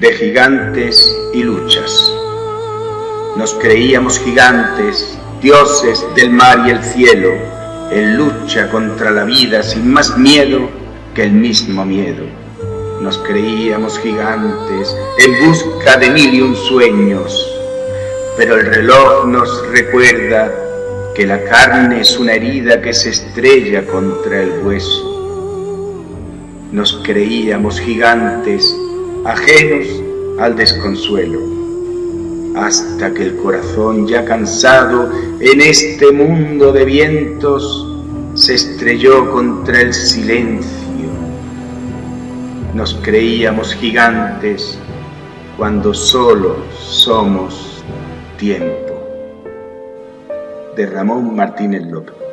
de gigantes y luchas. Nos creíamos gigantes, dioses del mar y el cielo, en lucha contra la vida sin más miedo que el mismo miedo. Nos creíamos gigantes en busca de mil y un sueños, pero el reloj nos recuerda que la carne es una herida que se estrella contra el hueso. Nos creíamos gigantes, ajenos al desconsuelo, hasta que el corazón ya cansado en este mundo de vientos se estrelló contra el silencio. Nos creíamos gigantes cuando solo somos tiempo. De Ramón Martínez López.